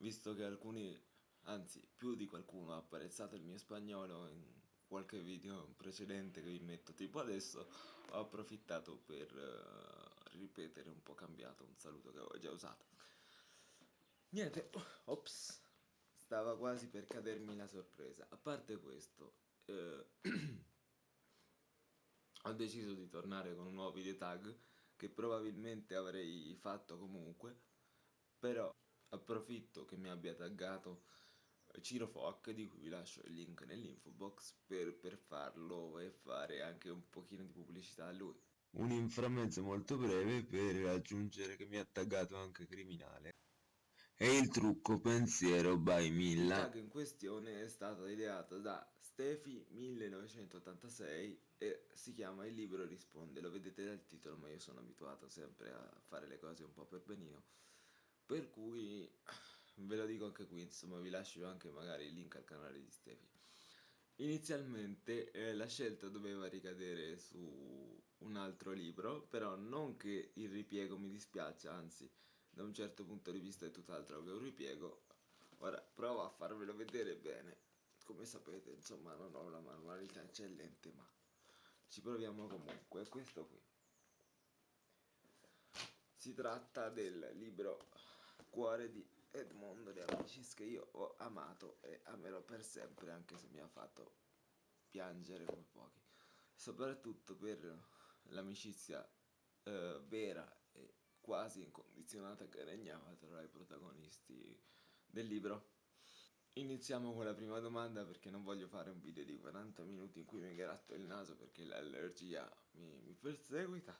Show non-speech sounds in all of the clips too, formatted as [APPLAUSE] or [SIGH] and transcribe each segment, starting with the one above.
visto che alcuni, anzi più di qualcuno ha apprezzato il mio spagnolo in qualche video precedente che vi metto tipo adesso, ho approfittato per uh, ripetere un po' cambiato un saluto che avevo già usato. Niente, ops, stava quasi per cadermi la sorpresa. A parte questo, eh, [CLEARS THROAT] ho deciso di tornare con un nuovo video tag che probabilmente avrei fatto comunque, però approfitto che mi abbia taggato Ciro Foc di cui vi lascio il link nell'info box per, per farlo e fare anche un pochino di pubblicità a lui. Un inframezzo molto breve per aggiungere che mi ha taggato anche criminale. E il trucco pensiero by Milla. Il tag in questione è stato ideato da Stefi1986 e si chiama Il libro risponde, lo vedete dal titolo ma io sono abituato sempre a fare le cose un po' per benino per cui [SIGHS] ve lo dico anche qui insomma vi lascio anche magari il link al canale di Stefi. Inizialmente eh, la scelta doveva ricadere su un altro libro però non che il ripiego mi dispiaccia anzi da un certo punto di vista è tutt'altro che un ripiego. Ora provo a farvelo vedere bene. Come sapete insomma non ho la manualità eccellente ma ci proviamo comunque. Questo qui. Si tratta del libro Cuore di Edmondo De Amicis che io ho amato e amerò per sempre anche se mi ha fatto piangere come pochi soprattutto per l'amicizia eh, vera e quasi incondizionata che regnava tra i protagonisti del libro. Iniziamo con la prima domanda perché non voglio fare un video di 40 minuti in cui mi gratto il naso perché l'allergia mi, mi perseguita.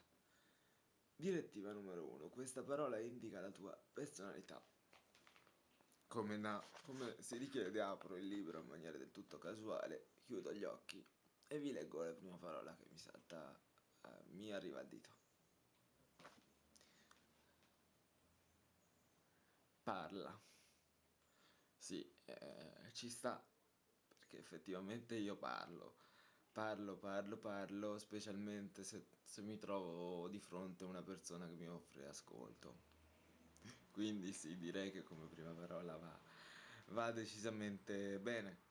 Direttiva numero 1. Questa parola indica la tua personalità. Come, na, come si richiede apro il libro in maniera del tutto casuale, chiudo gli occhi e vi leggo la prima parola che mi salta, eh, mi arriva al dito. parla. Sì, eh, ci sta, perché effettivamente io parlo. Parlo, parlo, parlo, specialmente se, se mi trovo di fronte a una persona che mi offre ascolto. Quindi sì, direi che come prima parola va, va decisamente bene.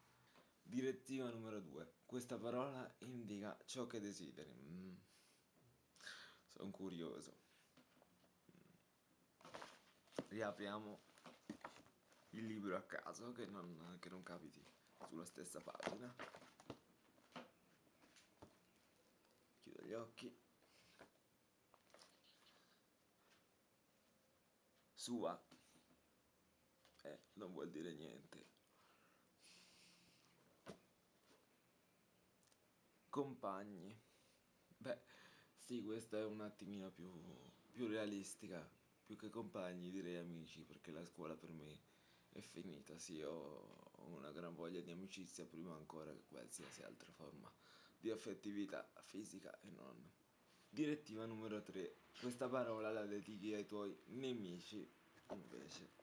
Direttiva numero 2. Questa parola indica ciò che desideri. Mm. Sono curioso riapriamo il libro a caso che non, che non capiti sulla stessa pagina chiudo gli occhi. Sua. Eh, non vuol dire niente. Compagni. Beh sì questa è un attimino più, più realistica. Più che compagni direi amici perché la scuola per me è finita, sì ho una gran voglia di amicizia prima ancora che qualsiasi altra forma di affettività fisica e non. Direttiva numero 3, questa parola la dedichi ai tuoi nemici invece.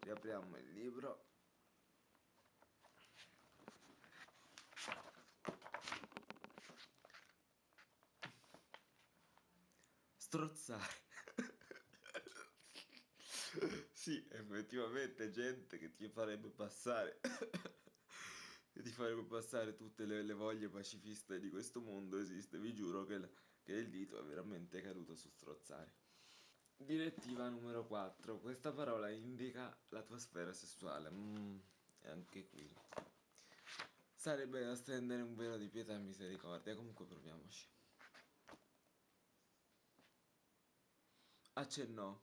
Riapriamo il libro. Strozzare. [LAUGHS] sì, effettivamente gente che ti farebbe passare ti farebbe passare tutte le, le, voglie pacifiste di questo mondo esiste, vi giuro che, che il dito è veramente caduto su strozzare. Direttiva numero 4, questa parola indica la tua sfera sessuale, mm, e anche qui. Sarebbe da stendere un velo di pietà e misericordia, comunque proviamoci. Accennò.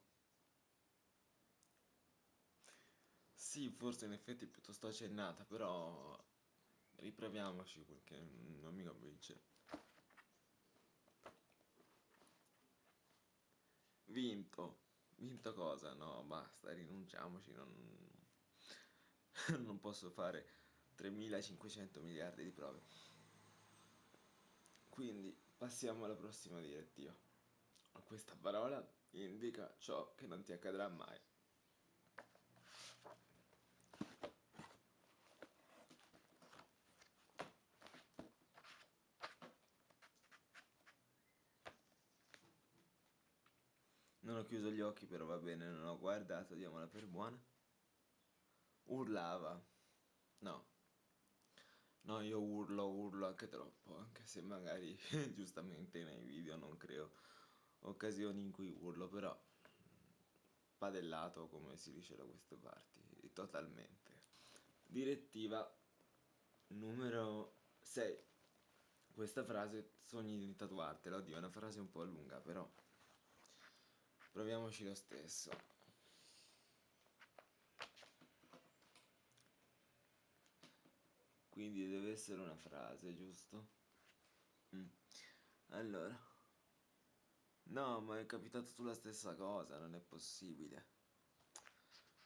Sì, forse in effetti è piuttosto accennata, però riproviamoci perché non mi convince. Vinto. Vinto cosa? No, basta, rinunciamoci, non, [LAUGHS] non posso fare 3500 miliardi di prove. Quindi passiamo alla prossima direttiva. Questa parola indica ciò che non ti accadrà mai. Non ho chiuso gli occhi però va bene, non ho guardato, diamola per buona. Urlava. No, No, io urlo, urlo anche troppo, anche se magari [LAUGHS] giustamente nei video non creo occasioni in cui urlo, però padellato come si dice da queste parti, totalmente. Direttiva numero 6. Questa frase sogni di tatuartela, oddio è una frase un po' lunga, però proviamoci lo stesso. Quindi deve essere una frase, giusto? Mm. Allora. No, ma è capitato sulla stessa cosa, non è possibile.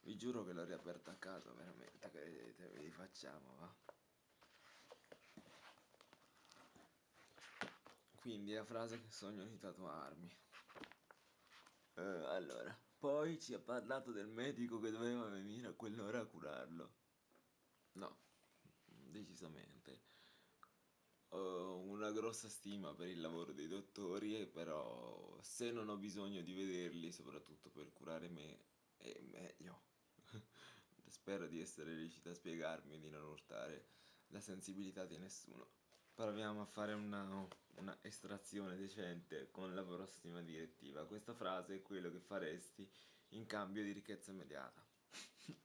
Vi giuro che l'ho riaperta a caso, veramente, credete, ve li facciamo, va? Quindi la frase che sogno di tatuarmi. Eh, allora, poi ci ha parlato del medico che doveva venire a quell'ora a curarlo. No, decisamente. Ho una grossa stima per il lavoro dei dottori, però se non ho bisogno di vederli, soprattutto per curare me, è meglio. [LAUGHS] Spero di essere riuscito a spiegarmi di non urtare la sensibilità di nessuno. Proviamo a fare una, una estrazione decente con la prossima direttiva. Questa frase è quello che faresti in cambio di ricchezza immediata. [LAUGHS]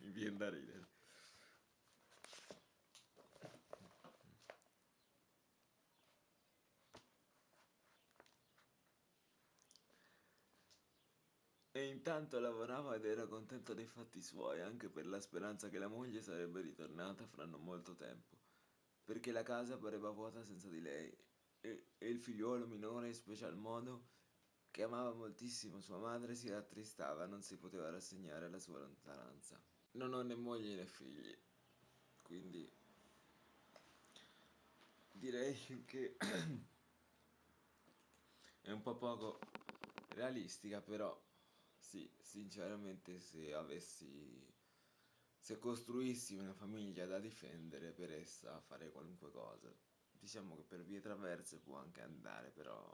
Mi viene da ridere. E intanto lavorava ed era contento dei fatti suoi, anche per la speranza che la moglie sarebbe ritornata fra non molto tempo, perché la casa pareva vuota senza di lei, e, e il figliuolo minore in special modo, che amava moltissimo sua madre, si rattristava, non si poteva rassegnare alla sua lontananza. Non ho né moglie né figli, quindi direi che [CLEARS THROAT] è un po' poco realistica, però sì, sinceramente se avessi... se costruissi una famiglia da difendere per essa fare qualunque cosa. Diciamo che per vie traverse può anche andare, però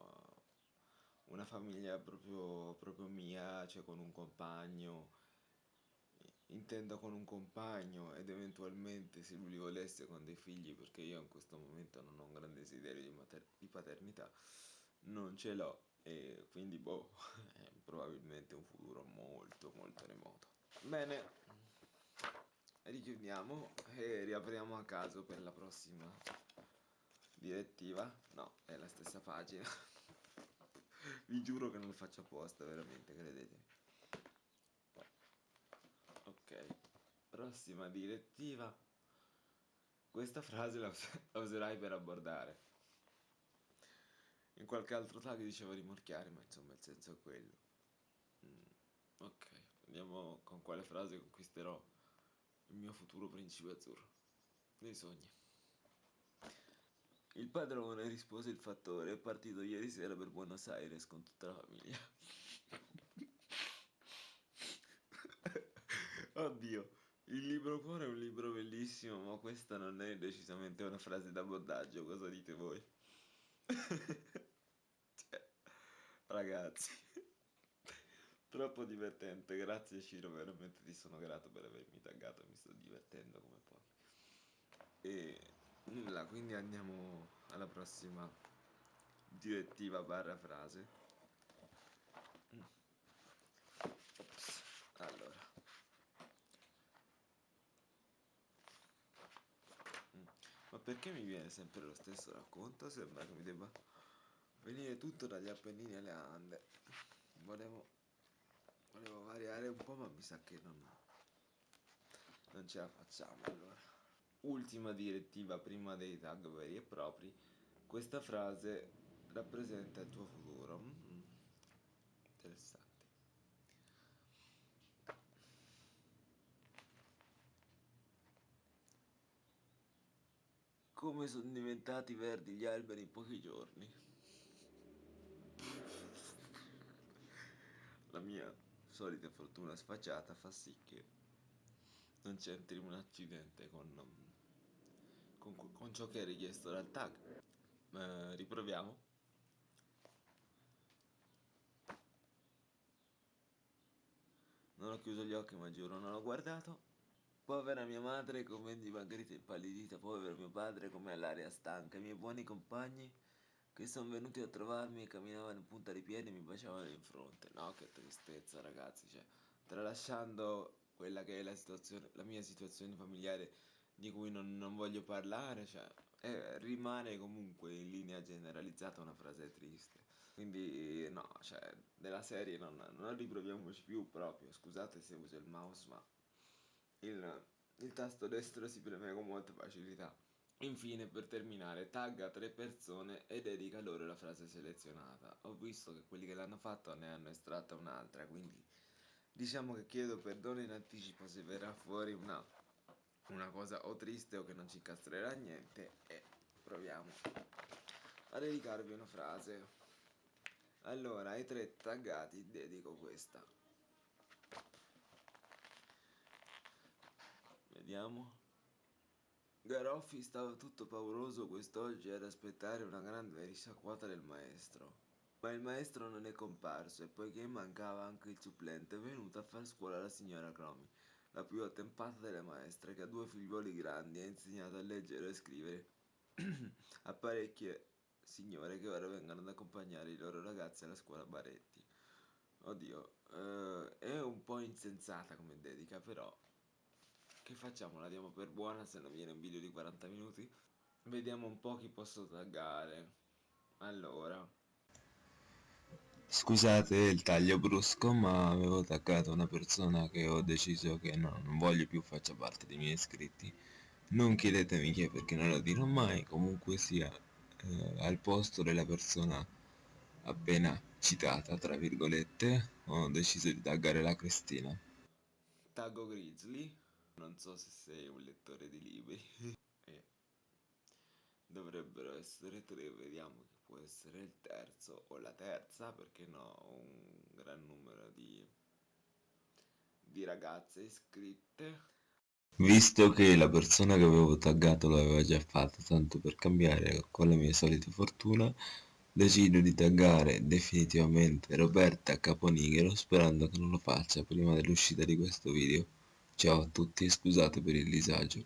una famiglia proprio, proprio mia, cioè con un compagno, intendo con un compagno ed eventualmente se lui li volesse con dei figli, perché io in questo momento non ho un grande desiderio di, di paternità, non ce l'ho e quindi boh, [LAUGHS] è probabilmente un futuro molto molto remoto. Bene, richiudiamo e riapriamo a caso per la prossima direttiva. No, è la stessa pagina. [LAUGHS] Vi giuro che non lo faccio apposta, veramente, credetemi. Ok, prossima direttiva. Questa frase la, us la userai per abbordare in qualche altro tag diceva rimorchiare, ma insomma il senso è quello. Mm, ok, andiamo con quale frase conquisterò il mio futuro principe azzurro. Dei sogni. Il padrone rispose il fattore, è partito ieri sera per Buenos Aires con tutta la famiglia. [LAUGHS] Oddio, il libro cuore è un libro bellissimo, ma questa non è decisamente una frase d'abordaggio, cosa dite voi? [LAUGHS] cioè, ragazzi, troppo divertente. Grazie Ciro, veramente ti sono grato per avermi taggato, mi sto divertendo come puoi. E nulla, quindi andiamo alla prossima direttiva barra frase. Ops, allora. Ma perché mi viene sempre lo stesso racconto? Sembra che mi debba venire tutto dagli Appennini alle Ande. Volevo, volevo variare un po', ma mi sa che non, non ce la facciamo allora. Ultima direttiva prima dei tag veri e propri. Questa frase rappresenta il tuo futuro. Mm -hmm. Interessante. Come sono diventati verdi gli alberi in pochi giorni. [LAUGHS] La mia solita fortuna sfacciata fa sì che non c'entri un accidente con, con, con, ciò che è richiesto dal tag. Eh, riproviamo. Non ho chiuso gli occhi ma giuro non ho guardato. Povera mia madre come di Margherita impallidita, povero mio padre come all'aria stanca, i miei buoni compagni che sono venuti a trovarmi e camminavano in punta di piedi e mi baciavano in fronte. No, che tristezza ragazzi, cioè, tralasciando quella che è la la mia situazione familiare di cui non, non voglio parlare, cioè, eh, rimane comunque in linea generalizzata una frase triste. Quindi no, cioè, della serie non, non riproviamoci più proprio, scusate se uso il mouse, ma il, il tasto destro si preme con molta facilità. Infine, per terminare, tagga tre persone e dedica loro la frase selezionata. Ho visto che quelli che l'hanno fatto ne hanno estratta un'altra, quindi diciamo che chiedo perdono in anticipo se verrà fuori una, una cosa o triste o che non ci incastrerà niente e proviamo a dedicarvi una frase. Allora, ai tre taggati dedico questa. Vediamo. Garoffi stava tutto pauroso quest'oggi ad aspettare una grande risciacquata del maestro. Ma il maestro non è comparso e poiché mancava anche il supplente è venuta a far scuola la signora Cromi, la più attempata delle maestre, che ha due figliuoli grandi e ha insegnato a leggere e scrivere [CLEARS THROAT] a parecchie signore che ora vengono ad accompagnare i loro ragazzi alla scuola Baretti. Oddio, eh, è un po' insensata come dedica, però che facciamo? La diamo per buona se non viene un video di 40 minuti? Vediamo un po' chi posso taggare. Allora. Scusate il taglio brusco, ma avevo taggato una persona che ho deciso che no, non voglio più faccia parte dei miei iscritti. Non chiedetemi chi è perché non lo dirò mai, comunque sia eh, al posto della persona appena citata, tra virgolette, ho deciso di taggare la Cristina. Taggo Grizzly non so se sei un lettore di libri. [LAUGHS] e dovrebbero essere tre, vediamo chi può essere il terzo o la terza, perché no, un gran numero di, di ragazze iscritte. Visto che la persona che avevo taggato l'aveva già fatto, tanto per cambiare con la mia solita fortuna, decido di taggare definitivamente Roberta Caponighero sperando che non lo faccia prima dell'uscita di questo video. Ciao a tutti e scusate per il disagio.